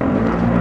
you